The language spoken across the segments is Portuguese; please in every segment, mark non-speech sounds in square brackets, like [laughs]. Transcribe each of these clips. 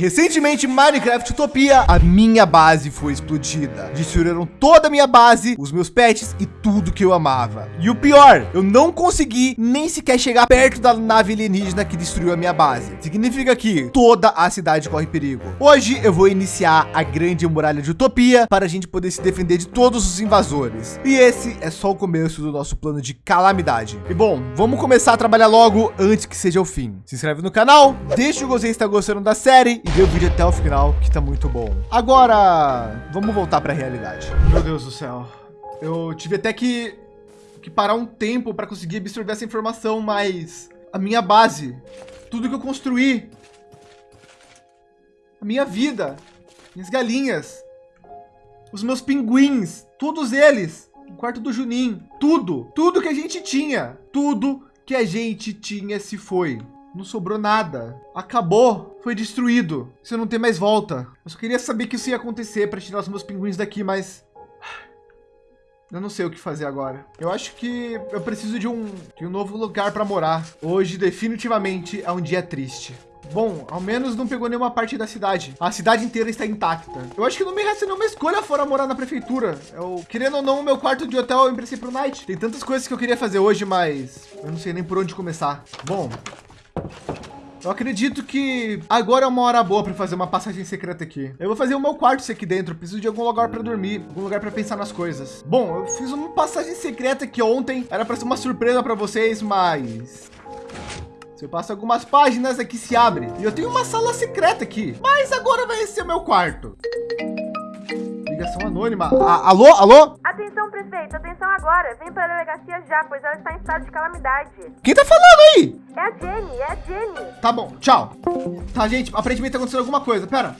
recentemente Minecraft Utopia, a minha base foi explodida. Destruíram toda a minha base, os meus pets e tudo que eu amava. E o pior, eu não consegui nem sequer chegar perto da nave alienígena que destruiu a minha base. Significa que toda a cidade corre perigo. Hoje eu vou iniciar a grande muralha de Utopia para a gente poder se defender de todos os invasores. E esse é só o começo do nosso plano de calamidade. E bom, vamos começar a trabalhar logo antes que seja o fim. Se inscreve no canal, deixa o gostei se está gostando da série vê o vídeo até o final que tá muito bom. Agora, vamos voltar para a realidade. Meu Deus do céu. Eu tive até que, que parar um tempo para conseguir absorver essa informação, mas a minha base, tudo que eu construí, a minha vida, minhas galinhas, os meus pinguins, todos eles, o quarto do Juninho, tudo, tudo que a gente tinha, tudo que a gente tinha se foi. Não sobrou nada. Acabou. Foi destruído. Você não tem mais volta. Eu só queria saber que isso ia acontecer para tirar os meus pinguins daqui, mas... [sighs] Eu não sei o que fazer agora. Eu acho que eu preciso de um, de um novo lugar para morar. Hoje, definitivamente, é um dia triste. Bom, ao menos não pegou nenhuma parte da cidade. A cidade inteira está intacta. Eu acho que não me resta nenhuma escolha fora morar na prefeitura. Eu, querendo ou não, o meu quarto de hotel eu emprestei pro Night. Tem tantas coisas que eu queria fazer hoje, mas eu não sei nem por onde começar. Bom, eu acredito que agora é uma hora boa para fazer uma passagem secreta aqui. Eu vou fazer o meu quarto aqui dentro. Preciso de algum lugar para dormir, algum lugar para pensar nas coisas. Bom, eu fiz uma passagem secreta aqui ontem. Era para ser uma surpresa para vocês, mas se eu passo algumas páginas aqui se abre. E eu tenho uma sala secreta aqui. Mas agora vai ser o meu quarto. Ligação anônima. A alô, alô? Atenção, prefeito. Atenção agora. Vem para a delegacia já, pois ela está em estado de calamidade. Quem tá falando aí? É a Jenny, é a Jenny. Tá bom, tchau. Tá, gente, aparentemente tá acontecendo alguma coisa. Pera.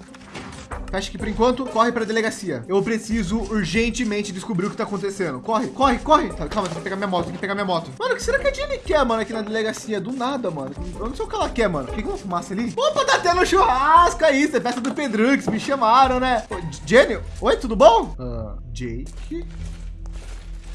Fecha aqui por enquanto, corre para a delegacia. Eu preciso urgentemente descobrir o que tá acontecendo. Corre, corre, corre. Tá, calma, tem que pegar minha moto, tem que pegar minha moto. Mano, o que será que a Jenny quer, mano, aqui na delegacia? Do nada, mano. Eu não sei o que ela quer, mano. Que que é uma fumaça ali? Opa, tá tendo churrasco aí. Isso é festa do Pedrux. Me chamaram, né? Ô, Jenny, oi, tudo bom? Uh, Jake?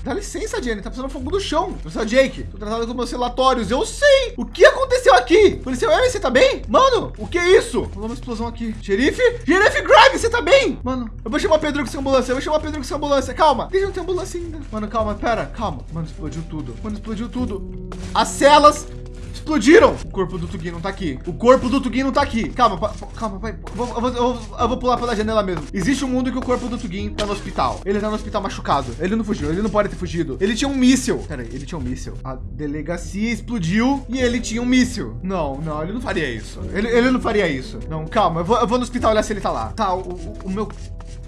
Dá licença, Jenny, tá precisando fogo do chão. Professor Jake, tô tratado com meus relatórios. Eu sei. O que aconteceu aqui? Policial Aaron, você tá bem? Mano, o que é isso? Rolou uma explosão aqui. Xerife? Xerife Grimes, você tá bem? Mano, eu vou chamar Pedro com essa ambulância. Eu vou chamar Pedro com essa ambulância. Calma. Deixa eu ter ambulância ainda. Mano, calma, pera. Calma. Mano, explodiu tudo. Mano, explodiu tudo. As celas explodiram. O corpo do Tugin não tá aqui. O corpo do Tugin não tá aqui. Calma, calma, pai. Eu vou, eu, eu, vou, pular pela janela mesmo. Existe um mundo que o corpo do Tugin tá no hospital. Ele tá no hospital machucado. Ele não fugiu. Ele não pode ter fugido. Ele tinha um míssil. Pera aí, ele tinha um míssil. A delegacia explodiu e ele tinha um míssil. Não, não, ele não faria isso. Ele, ele não faria isso. Não, calma. Eu vou, eu vou no hospital olhar se ele tá lá. Tá, o, o, o meu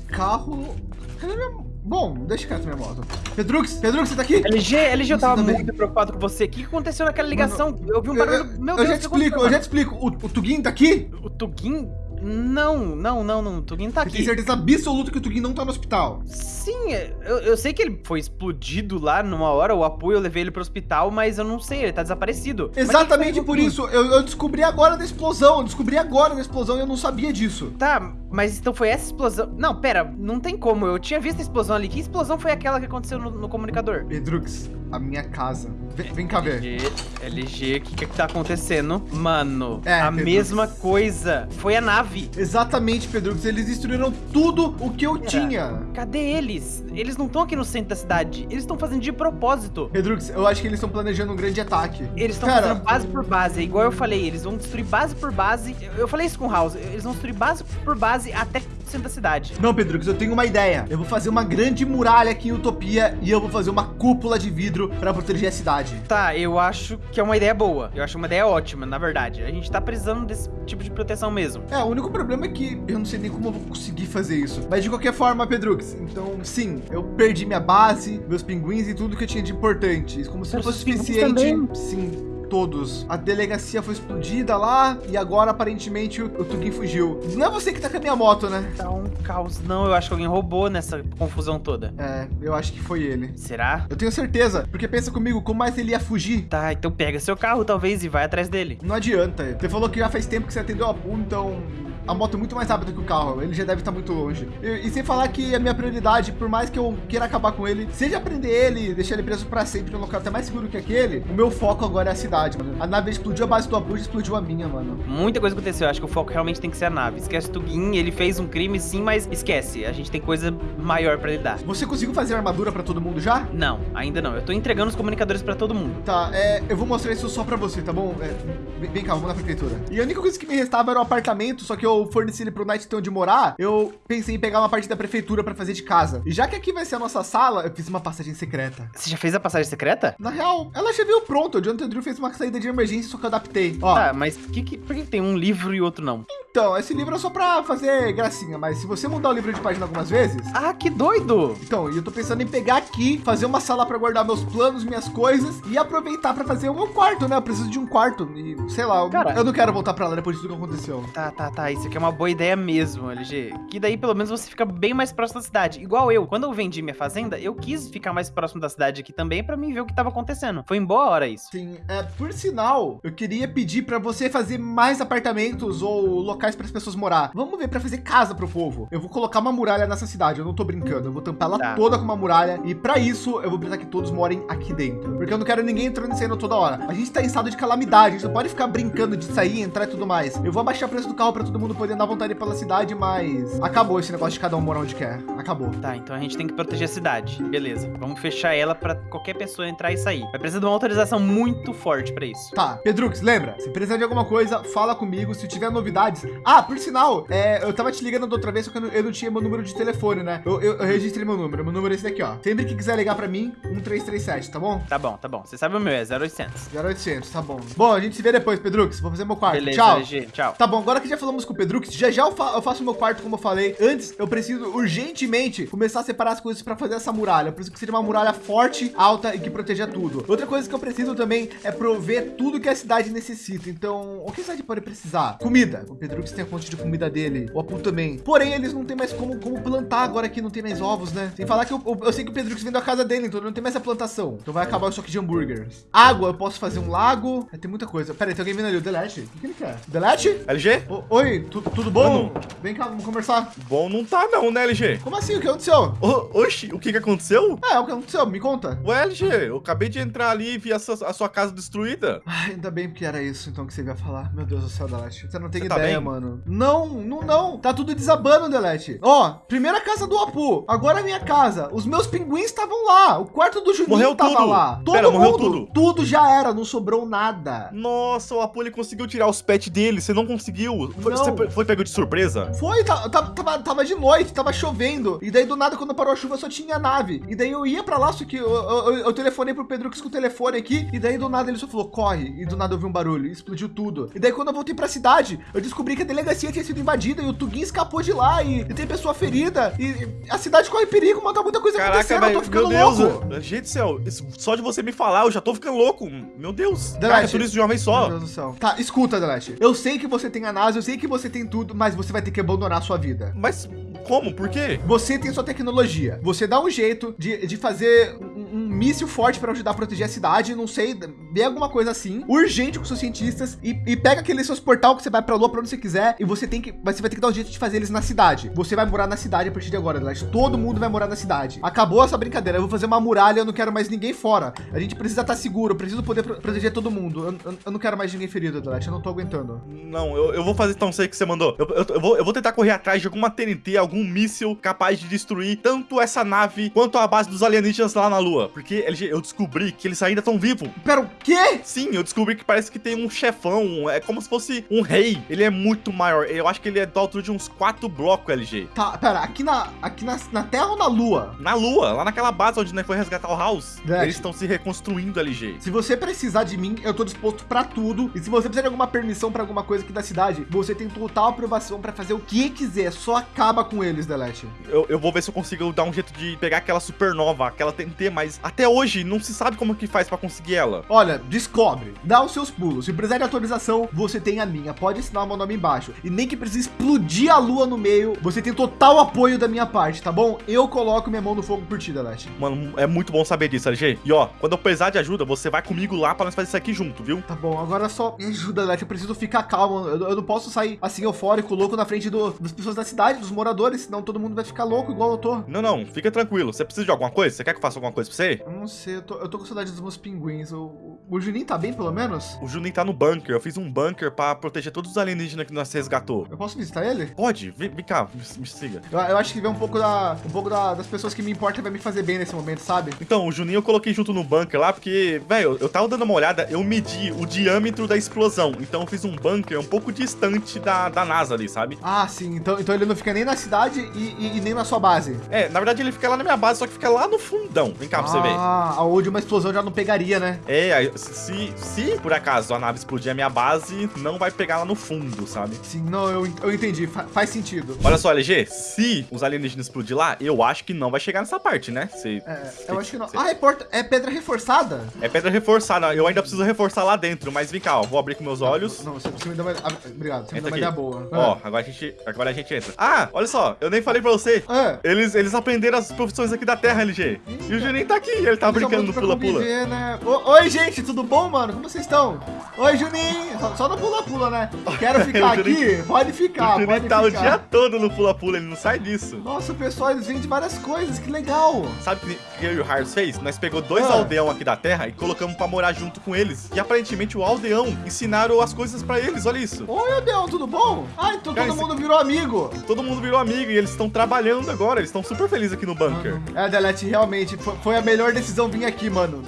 carro... Cadê minha... Bom, deixa quieto minha moto. Pedrux, Pedrux, você tá aqui? LG, LG, eu tava muito preocupado com você. O que aconteceu naquela ligação? Mano, eu vi um Eu, barulho. eu- Meu eu Deus, já te explico, eu já te explico. O, o Tugin tá aqui? O Tugin? Não, não, não, não. O Tugin tá tem aqui. certeza absoluta que o Tugin não tá no hospital? Sim, eu, eu sei que ele foi explodido lá numa hora, o apoio, eu levei ele pro hospital, mas eu não sei, ele tá desaparecido. Exatamente por isso. Eu, eu descobri agora da explosão. Eu descobri agora da explosão e eu não sabia disso. Tá, mas então foi essa explosão. Não, pera, não tem como. Eu tinha visto a explosão ali. Que explosão foi aquela que aconteceu no, no comunicador? Pedrux, a minha casa. Vem, vem cá ver. LG, LG, o que, que tá acontecendo? Mano, É, a Pedro. mesma coisa. Foi a nave. Exatamente, Pedrux. Eles destruíram tudo o que eu tinha. Cadê eles? Eles não estão aqui no centro da cidade. Eles estão fazendo de propósito. Pedrux, eu acho que eles estão planejando um grande ataque. Eles estão fazendo base por base. É igual eu falei, eles vão destruir base por base. Eu, eu falei isso com o House. Eles vão destruir base por base até o centro da cidade. Não, Pedrux, eu tenho uma ideia. Eu vou fazer uma grande muralha aqui em Utopia e eu vou fazer uma cúpula de vidro para proteger a cidade. Tá, eu acho que é uma ideia boa. Eu acho uma ideia ótima, na verdade. A gente tá precisando desse tipo de proteção mesmo. É, o único problema é que eu não sei nem como eu vou conseguir fazer isso. Mas de qualquer forma, Pedrux, então sim, eu perdi minha base, meus pinguins e tudo que eu tinha de importante. Como se não Os fosse suficiente. também. Sim. Todos. A delegacia foi explodida lá e agora aparentemente o, o Tugin fugiu. Não é você que tá com a minha moto, né? Tá um caos. Não, eu acho que alguém roubou nessa confusão toda. É, eu acho que foi ele. Será? Eu tenho certeza, porque pensa comigo, como mais ele ia fugir? Tá, então pega seu carro talvez e vai atrás dele. Não adianta. Você falou que já faz tempo que você atendeu a Pum, então a moto é muito mais rápida que o carro. Ele já deve estar muito longe. E, e, sem falar que a minha prioridade, por mais que eu queira acabar com ele, seja prender ele, deixar ele preso para sempre num local até mais seguro que aquele, o meu foco agora é a cidade, mano. A nave explodiu a base do Abu explodiu a minha, mano. Muita coisa aconteceu. Eu acho que o foco realmente tem que ser a nave. Esquece o Tugin, ele fez um crime sim, mas esquece. A gente tem coisa maior para lidar. Você conseguiu fazer armadura para todo mundo já? Não, ainda não. Eu tô entregando os comunicadores para todo mundo. Tá, é, eu vou mostrar isso só para você, tá bom? É, vem cá, vamos na prefeitura. E a única coisa que me restava era o apartamento, só que eu forneci ele pro Night ter onde morar. Eu pensei em pegar uma parte da prefeitura para fazer de casa. E já que aqui vai ser a nossa sala, eu fiz uma passagem secreta. Você já fez a passagem secreta? Na real, ela já veio pronta. O Jonathan Drew fez uma saída de emergência, só que eu adaptei. Ó. Tá, mas que, que, por que tem um livro e outro não? Então, esse livro é só para fazer gracinha, mas se você mudar o livro de página algumas vezes... Ah, que doido! Então, eu tô pensando em pegar aqui, fazer uma sala para guardar meus planos, minhas coisas e aproveitar para fazer o meu quarto, né? Eu preciso de um quarto e, sei lá, Cara, eu não quero voltar para lá depois de tudo que aconteceu. Tá, tá, tá. Isso aqui é uma boa ideia mesmo, LG. Que daí, pelo menos, você fica bem mais próximo da cidade. Igual eu. Quando eu vendi minha fazenda, eu quis ficar mais próximo da cidade aqui também para mim ver o que tava acontecendo. Foi em boa hora isso. Sim, é, por sinal, eu queria pedir para você fazer mais apartamentos ou locais para as pessoas morar. Vamos ver para fazer casa para o povo. Eu vou colocar uma muralha nessa cidade, eu não tô brincando. Eu vou tampar ela tá. toda com uma muralha e para isso eu vou precisar que todos morem aqui dentro, porque eu não quero ninguém entrando e saindo toda hora. A gente tá em estado de calamidade, a gente não pode ficar brincando de sair, entrar e tudo mais. Eu vou abaixar o preço do carro para todo mundo poder andar à vontade pela cidade, mas acabou esse negócio de cada um morar onde quer. Acabou. Tá, então a gente tem que proteger a cidade. Beleza. Vamos fechar ela para qualquer pessoa entrar e sair. Vai precisar de uma autorização muito forte para isso. Tá, Pedrux, lembra? Se precisar de alguma coisa, fala comigo. Se tiver novidades. Ah, por sinal, é, eu tava te ligando da outra vez, só que eu não, eu não tinha meu número de telefone, né? Eu, eu, eu, registrei meu número. Meu número é esse daqui, ó. Sempre que quiser ligar para mim, 1337, tá bom? Tá bom, tá bom. Você sabe o meu, é 0800. 0800, tá bom. Bom, a gente se vê depois, Pedrux. Vou fazer meu quarto. Beleza, tchau. LG, tchau. Tá bom, agora que já falamos com o Pedrux, já já eu, fa eu faço meu quarto, como eu falei. Antes, eu preciso urgentemente começar a separar as coisas para fazer essa muralha. Eu preciso que seja uma muralha forte, alta e que proteja tudo. Outra coisa que eu preciso também é prover tudo que a cidade necessita. Então, o que a cidade pode precisar? Comida. O Pedrux tem a fonte de comida dele. O Apu também. Porém, eles não tem mais como, como plantar agora que não tem mais ovos, né? Sem falar que eu, eu, eu sei que o Pedrux vem da casa dele, então não tem mais essa plantação. Então vai acabar o estoque de hambúrgueres. Água, eu posso fazer um lago. Tem muita coisa. Pera aí, tem alguém vindo ali. O Delete. O que, ele quer? Delete? LG? O, oi, tu, tudo bom? Mano. Vem cá, vamos conversar. Bom não tá não, né, LG? Como assim? O que aconteceu? O, oxi, o que que aconteceu? É, o que aconteceu? Me conta. Ué, LG, eu acabei de entrar ali e vi a sua, a sua casa destruída. Ai, ainda bem que era isso, então, que você ia falar. Meu Deus do céu, Delete. Você não tem você tá ideia, tá mano. Não, não, não. Tá tudo desabando, Delete. Ó, primeira casa do Apu. Agora a minha casa. Os meus pinguins estavam lá. O quarto do Juninho morreu tava tudo. lá. Todo Pera, mundo. Morreu tudo. Tudo já era, não sobrou nada. Nossa, o Apu ele conseguiu tirar os pets dele. Você não conseguiu. Foi, não. Você foi pego de surpresa? Foi, tava, tava, tava de noite, tava chovendo. E daí do nada, quando parou a chuva, só tinha nave. E daí eu ia pra lá, só que eu, eu, eu telefonei pro Pedro com o telefone aqui. E daí do nada ele só falou, corre. E do nada eu vi um barulho, explodiu tudo. E daí quando eu voltei pra cidade, eu descobri que a delegacia tinha sido invadida e o Tugin escapou de lá. E, e tem pessoa ferida. E a cidade corre perigo, mano. Tá muita coisa Caraca, acontecendo. Véio, eu tô ficando meu Deus, louco. Gente do céu, só de você me falar, eu já tô ficando louco. Meu Deus. Delete, Cara, é tudo isso de uma vez só. Meu Deus do céu. Tá, escuta, Delete. Eu sei que você tem a NASA, eu sei que você tem tudo, mas você vai ter que abandonar a sua vida. Mas como? Por quê? Você tem sua tecnologia. Você dá um jeito de, de fazer um, um míssil forte para ajudar a proteger a cidade. Não sei, vê alguma coisa assim, urgente com seus cientistas e, e pega aqueles seus portal que você vai para a lua para onde você quiser e você tem que, você vai ter que dar um jeito de fazer eles na cidade. Você vai morar na cidade a partir de agora, Delete. Todo mundo vai morar na cidade. Acabou essa brincadeira. Eu vou fazer uma muralha. Eu não quero mais ninguém fora. A gente precisa estar seguro. Eu preciso poder proteger todo mundo. Eu, eu, eu, não quero mais ninguém ferido, Delete. Eu não tô aguentando. Não, eu, eu vou fazer tão sei que você mandou. Eu, eu, vou, eu vou tentar correr atrás de alguma TNT, algum míssil capaz de destruir tanto essa nave quanto a base dos alienígenas lá na Lua. Porque LG, eu descobri que eles ainda estão vivos. Pera, o quê? Sim, eu descobri que parece que tem um chefão. É como se fosse um rei. Ele é muito maior. Eu acho que ele é da altura de uns quatro blocos, LG. Tá, pera, aqui na, aqui na, na Terra ou na Lua? Na Lua, lá naquela base onde nós foi resgatar o House. Eles estão se reconstruindo, LG. Se você precisar de mim, eu tô disposto para tudo. E se você precisar de alguma permissão para alguma coisa aqui da cidade, você tem total aprovação para fazer o que quiser. Só acaba com eles, Delete. Eu, eu vou ver se eu consigo dar um jeito de pegar aquela supernova, aquela TNT, mas até hoje não se sabe como que faz para conseguir ela. Olha, Descobre, dá os seus pulos. Se precisar de autorização, você tem a minha. Pode assinar o meu nome embaixo. E nem que precise explodir a lua no meio, você tem total apoio da minha parte, tá bom? Eu coloco minha mão no fogo por ti, Delete. Mano, é muito bom saber disso, LG. E ó, quando eu precisar de ajuda, você vai comigo lá pra nós fazer isso aqui junto, viu? Tá bom, agora só me ajuda, Delete. Eu preciso ficar calmo. Eu, eu não posso sair assim eufórico, louco na frente do- das pessoas da cidade, dos moradores, senão todo mundo vai ficar louco igual eu tô. Não, não, fica tranquilo. Você precisa de alguma coisa? Você quer que eu faça alguma coisa pra você? Eu não sei, eu tô, eu tô com saudade dos meus pinguins. O, o, Juninho tá bem, pelo menos? O Juninho tá no bunker. Eu fiz um bunker pra proteger todos os alienígenas que nós resgatou. Eu posso visitar ele? Pode, vem, vem cá, me, me siga. Eu, eu acho que ver um pouco, da, um pouco da- das pessoas que me importam vai me fazer bem nesse momento, sabe? Então, o Juninho eu coloquei junto no bunker lá, porque, velho, eu tava dando uma olhada, eu medi o diâmetro da explosão. Então eu fiz um bunker um pouco distante da, da NASA ali, sabe? Ah, sim. Então, então ele não fica nem na cidade e, e- e nem na sua base. É, na verdade ele fica lá na minha base, só que fica lá no fundão. Vem cá pra você ver. Ah, aonde uma explosão já não pegaria, né? É, aí, se, se por acaso a nave explodir a minha base, não vai pegar lá no fundo, sabe? Sim, não, eu, eu entendi. Fa- faz sentido. Olha só, LG, se os alienígenas explodir lá, eu acho que não vai chegar nessa parte, né? Se, É, se- eu acho que não. se- Ah, é, porta, é pedra reforçada? é pedra reforçada, eu ainda preciso reforçar lá dentro, mas vem cá, ó, vou abrir com meus olhos. Não, você, você me dá uma. ah, obrigado, você me Entra uma aqui. ideia boa. Ó, agora a gente, agora a gente entra. Ah, olha só, eu nem falei pra você. Ah, Eles, eles aprenderam as profissões aqui da Terra, LG. E o Juninho tá aqui, ele tá Eles brincando no pula-pula. Né? Oi, gente, tudo bom, mano? Como vocês estão? Oi, Juninho. Só, só no pula-pula, né? Quero ficar [laughs] O aqui? Pode O ficar, Juninho pode tá o dia todo no pula-pula, ele não sai disso. Nossa, pessoal, eles vendem várias coisas, que legal. Sabe o que que eu e o Harris fez? Nós pegou dois Ah. aldeão aqui da Terra e colocamos pra morar junto com eles. E aparentemente o aldeão ensinaram as coisas pra eles, olha isso. Oi, Adeão, tudo bom? Ah, então Cara, todo esse- mundo virou amigo. Todo mundo virou amigo e eles estão trabalhando agora, eles estão super felizes aqui no bunker. É, Delete, realmente, foi, foi a melhor decisão vir aqui, mano.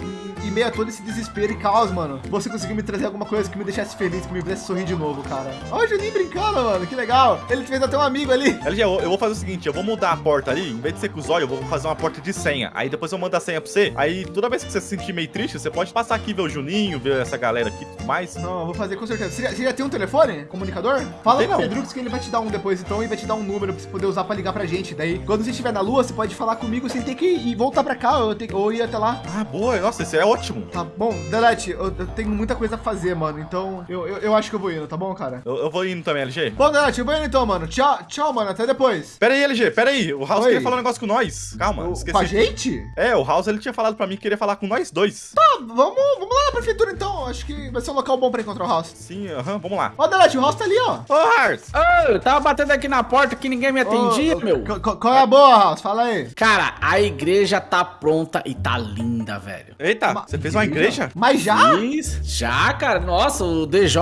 Em- meio a todo esse desespero e caos, mano, você conseguiu me trazer alguma coisa que me deixasse feliz, que me fizesse sorrir de novo, cara. Ó, o Juninho brincando, mano, que legal. Ele fez até um amigo ali. LG, eu, eu vou fazer o seguinte, eu vou mudar a porta ali, em vez de ser com os olhos, eu vou fazer uma porta de senha. Aí depois eu mando a senha pra você. Aí toda vez que você se sentir meio triste, você pode passar aqui ver o Juninho, ver essa galera aqui e tudo mais. Não, eu vou fazer com certeza. Você já, você já tem um telefone? Comunicador? Fala pro não. Pedrux que ele vai te dar um depois, então, e vai te dar um número pra você poder usar pra ligar pra gente. Daí, quando você estiver na lua, você pode falar comigo sem ter que ir voltar pra cá, ou, ter, ou ir até lá. Ah, boa, nossa, esse é ótimo. Tá bom, Delete, eu, eu tenho muita coisa a fazer, mano. Então, eu, eu, eu acho que eu vou indo, tá bom, cara? Eu, eu vou indo também, LG. Bom, Delete, eu vou indo então, mano. Tchau, tchau, mano. Até depois. Pera aí, LG, pera aí. O House Oi. queria falar um negócio com nós. Calma, O- esqueci. Com a gente? É, o House ele tinha falado pra mim que queria falar com nós dois. Tá, vamos, vamos lá na prefeitura então. Acho que vai ser um local bom pra encontrar o House. Sim, aham, vamos lá. Ó, Delete, o House tá ali, ó. Ô, Hars! Ô, eu tava batendo aqui na porta que ninguém me atendia, Ô, meu. qu- qu- Qual é a boa, House? Fala aí. Cara, a igreja tá pronta e tá linda, velho. Eita, Uma- você fez uma igreja? Mas já? Fiz. Já, cara. Nossa, o DJ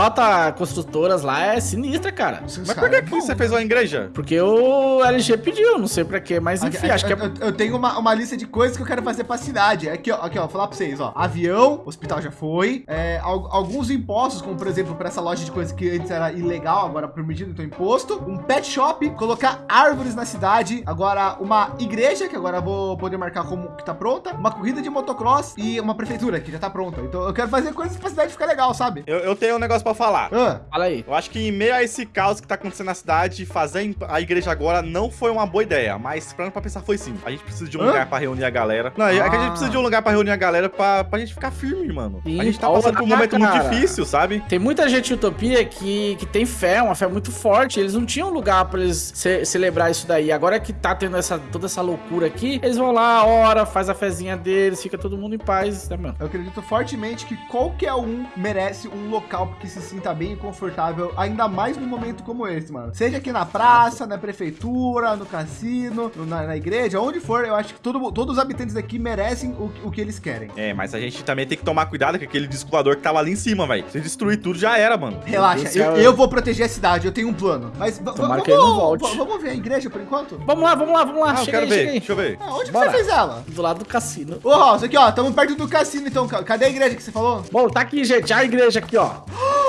Construtoras lá é sinistra, cara. Mas por que, é que bom, você né? fez uma igreja? Porque o LG pediu, não sei pra quê, mas enfim, Aqui, acho que é... eu, eu- eu tenho uma, uma lista de coisas que eu quero fazer pra cidade. Aqui, ó, aqui, ó, vou falar pra vocês, ó. Avião, hospital já foi. É, al- alguns impostos, como por exemplo, pra essa loja de coisas que antes era ilegal, agora permitido, então imposto. Um pet shop, colocar árvores na cidade. Agora, uma igreja, que agora eu vou poder marcar como que tá pronta. Uma corrida de motocross e uma prefeitura, que já tá pronta. Então eu quero fazer coisas pra cidade ficar legal, sabe? Eu, eu tenho um negócio pra falar. Ah, Fala aí. Eu acho que em meio a esse caos que tá acontecendo na cidade, fazer a igreja agora não foi uma boa ideia. Mas pra, pra pensar foi sim. A gente precisa de um Hã? lugar pra reunir a galera. Não, é que a gente Ah. precisa de um lugar pra reunir a galera pra, pra gente ficar firme, mano. Sim, a gente tá passando por um momento muito cara. difícil, sabe? Tem muita gente em Utopia que, que tem fé, uma fé muito forte. Eles não tinham lugar pra eles ce- celebrar isso daí. Agora que tá tendo essa, toda essa loucura aqui, eles vão lá, ora, faz a fezinha deles, fica todo mundo em paz, né, mano? Eu acredito fortemente que qualquer um merece um local que se sinta bem e confortável, ainda mais num momento como esse, mano. Seja aqui na praça, na prefeitura, no cassino, no- na, na igreja, onde for, eu acho que todo, todos os habitantes daqui merecem o, que- o que eles querem. É, mas a gente também tem que tomar cuidado com aquele disco voador que tava ali em cima, velho. Se destruir tudo, já era, mano. Relaxa, eu, eu vou proteger a cidade, eu tenho um plano. Mas Tomara vamos, que ele não volte. vamos ver a igreja por enquanto? Vamos lá, vamos lá, vamos lá. Ah, eu quero aí, ver. Deixa eu ver. Ah, onde Bora. você fez ela? Do lado do cassino. Ô, House, aqui, ó, estamos perto do cassino, então. ca- Cadê a igreja que você falou? Bom, tá aqui, gente. A igreja aqui, ó. [gasps]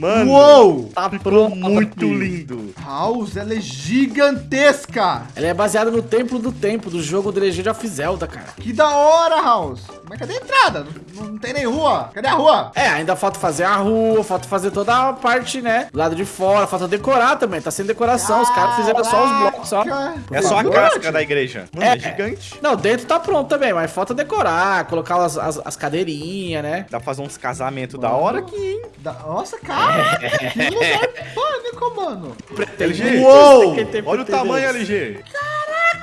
Mano, Uou! Tá ficou pronto. muito lindo. House, ela é gigantesca. Ela é baseada no Templo do Tempo, do jogo The Legend of Zelda, cara. Que da hora, House. Mas cadê a entrada? Não, não tem nem rua. Cadê a rua? É, ainda falta fazer a rua, falta fazer toda a parte, né? Do lado de fora, falta decorar também, tá sem decoração. Os caras fizeram só os blocos, só. É só a casca da igreja. Mano, é, É. gigante. Não, dentro tá pronto também, mas falta decorar, colocar as, as, as cadeirinhas, né? Dá pra fazer uns casamentos da hora aqui, hein? Da- Nossa, cara. [laughs] que lugar pânico, mano. LG, Uou! Olha o tamanho, pretendência.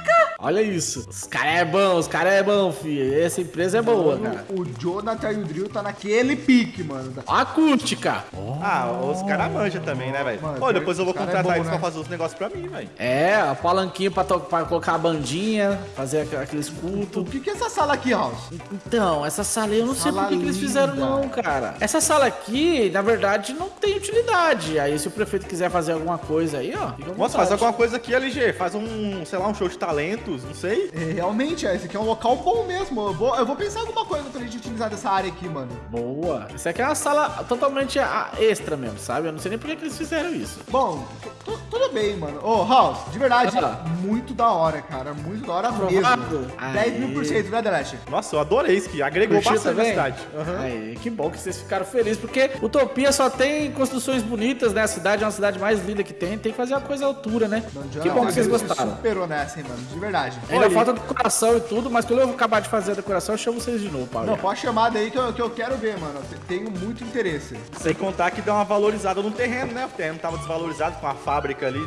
LG. Olha isso. Os caras é bom, os caras é bom, filho. Essa empresa é boa, cara. O Jonathan e o Drill tá naquele pique, mano. A acústica. Ah, os caras manjam também, né, velho? Pô, depois eu vou é contratar bom, eles né? pra fazer os negócios pra mim, velho. É, ó, palanquinho pra, pra colocar a bandinha, fazer aqu- aqueles O cultos. que que é essa sala aqui, House? Então, essa sala aí eu não sei Sala por que, que eles fizeram não, cara. Essa sala aqui, na verdade, não tem utilidade. Aí se o prefeito quiser fazer alguma coisa aí, ó. Nossa, faz alguma coisa aqui, LG. Faz um, sei lá, um show de talentos, não sei. É, realmente, é, esse aqui é um local bom mesmo. Eu vou, eu vou pensar alguma coisa pra gente utilizar dessa área aqui, mano. Boa. Isso aqui é uma sala totalmente a- extra mesmo, sabe? Eu não sei nem por que, eles fizeram isso. Bom, tu- tu- tudo bem, mano. Ô, House, de verdade, Ah. muito da hora, cara. Muito da hora Aprovado? mesmo. Aê. 10 mil por cento, né, Delete? Nossa, eu adorei isso aqui. Agregou Curtiu bastante na também? cidade. Aham. Aí, que bom que vocês ficaram felizes, porque Utopia só tem construções bonitas, né? A cidade é uma cidade mais linda que tem, tem que fazer uma coisa à altura, né? Não, que bom que vocês ele gostaram. superou nessa, hein, mano. De verdade. Ainda Olha, falta decoração e tudo, mas quando eu acabar de fazer a decoração, eu chamo vocês de novo, Paulo. Não, pode chamar daí que eu, que eu quero ver, mano. Tenho muito interesse. Sem contar que deu uma valorizada no terreno, né? O terreno tava desvalorizado com a fábrica ali,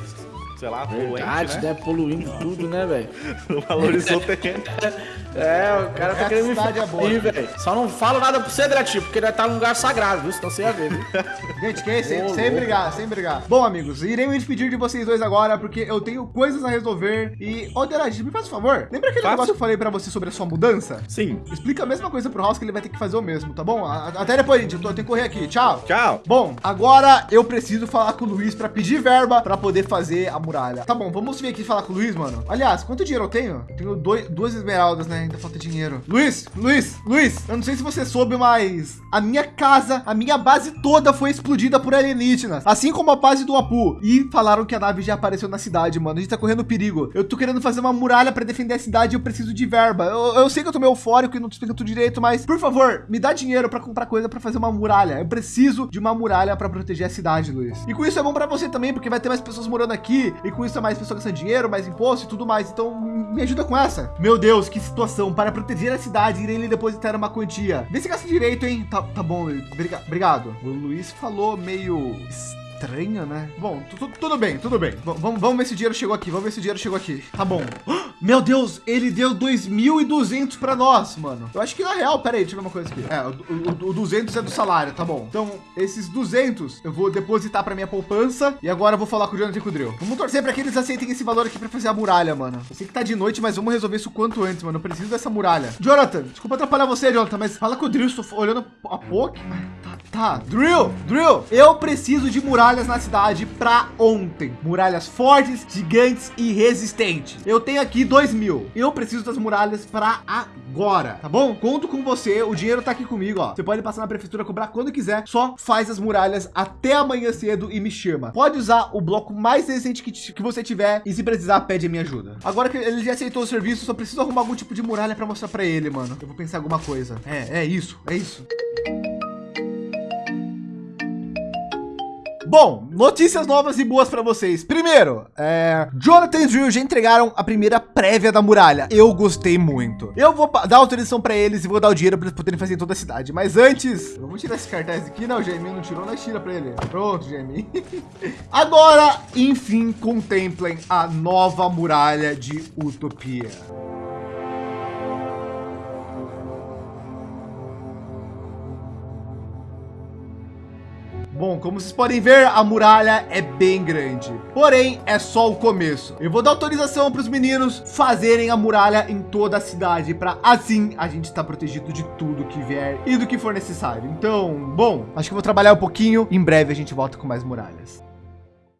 sei lá, Verdade, poluente, né? né? Poluindo tudo, né, velho? [laughs] Não valorizou o terreno. [laughs] É, o cara tá querendo me é boa. ferir, velho. Só não falo nada pro Cedrati, porque ele tá num lugar sagrado, viu? Senão você ia ver, viu? [laughs] Gente, que é sem, sem brigar, sem brigar. Bom, amigos, irei me despedir de vocês dois agora, porque eu tenho coisas a resolver. E, ô, Delage, me faz um favor. Lembra aquele Faço. negócio que eu falei pra você sobre a sua mudança? Sim. Explica a mesma coisa pro House que ele vai ter que fazer o mesmo, tá bom? A- Até depois, gente. Eu, tenho que correr aqui. Tchau. Tchau. Bom, agora eu preciso falar com o Luiz pra pedir verba pra poder fazer a muralha. Tá bom, vamos vir aqui falar com o Luiz, mano. Aliás, quanto dinheiro eu tenho? Tenho dois, duas esmeraldas, né? Ainda falta dinheiro. Luiz, Luiz, Luiz, eu não sei se você soube, mas a minha casa, a minha base toda foi explodida por alienígenas. Assim como a base do Apu. E falaram que a nave já apareceu na cidade, mano. A gente tá correndo perigo. Eu tô querendo fazer uma muralha pra defender a cidade e eu preciso de verba. Eu, eu sei que eu tô meio eufórico e não tô explicando tudo direito, mas por favor, me dá dinheiro pra comprar coisa pra fazer uma muralha. Eu preciso de uma muralha pra proteger a cidade, Luiz. E com isso é bom pra você também, porque vai ter mais pessoas morando aqui e com isso é mais pessoas gastando dinheiro, mais imposto e tudo mais. Então me ajuda com essa. Meu Deus, que situação. Para proteger a cidade, irei lhe depositar uma quantia. Vê se gasta direito, hein? Tá, tá bom, Obrigado. O Luiz falou meio estranho, né? Bom, tu- tu- tudo bem, tudo bem. Vamos, vamos ver se o dinheiro chegou aqui. Vamos ver se o dinheiro chegou aqui. Tá bom. Meu Deus, ele deu 2.200 pra nós, mano. Eu acho que na real, pera aí, deixa eu ver uma coisa aqui. É, o, o, o 200 é do salário, tá bom. Então, esses 200 eu vou depositar pra minha poupança e agora eu vou falar com o Jonathan e com o Drill. Vamos torcer pra que eles aceitem esse valor aqui pra fazer a muralha, mano. Eu sei que tá de noite, mas vamos resolver isso o quanto antes, mano. Eu preciso dessa muralha. Jonathan, desculpa atrapalhar você, Jonathan, mas fala com o Drill, estou olhando a pouco. Tá, tá. Drill, Drill, eu preciso de muralhas na cidade pra ontem. Muralhas fortes, gigantes e resistentes. Eu tenho aqui 2 mil. Eu preciso das muralhas pra agora, tá bom? Conto com você, o dinheiro tá aqui comigo, ó. Você pode passar na prefeitura, cobrar quando quiser, só faz as muralhas até amanhã cedo e me chama. Pode usar o bloco mais recente que, que você tiver e se precisar, pede a minha ajuda. Agora que ele já aceitou o serviço, só preciso arrumar algum tipo de muralha pra mostrar pra ele, mano. Eu vou pensar alguma coisa. É, é isso, é isso. Bom, notícias novas e boas para vocês. Primeiro, é, Jonathan e Drill já entregaram a primeira prévia da muralha. Eu gostei muito. Eu vou dar autorização para eles e vou dar o dinheiro para eles poderem fazer em toda a cidade. Mas antes, vamos tirar esse cartaz aqui. Não, o Jamie não tirou, nós tira para ele. Pronto, Jamie. [laughs] Agora, enfim, contemplem a nova muralha de Utopia. Bom, como vocês podem ver, a muralha é bem grande. Porém, é só o começo. Eu vou dar autorização para os meninos fazerem a muralha em toda a cidade, para assim a gente estar protegido de tudo que vier e do que for necessário. Então, bom, acho que vou trabalhar um pouquinho. Em breve a gente volta com mais muralhas.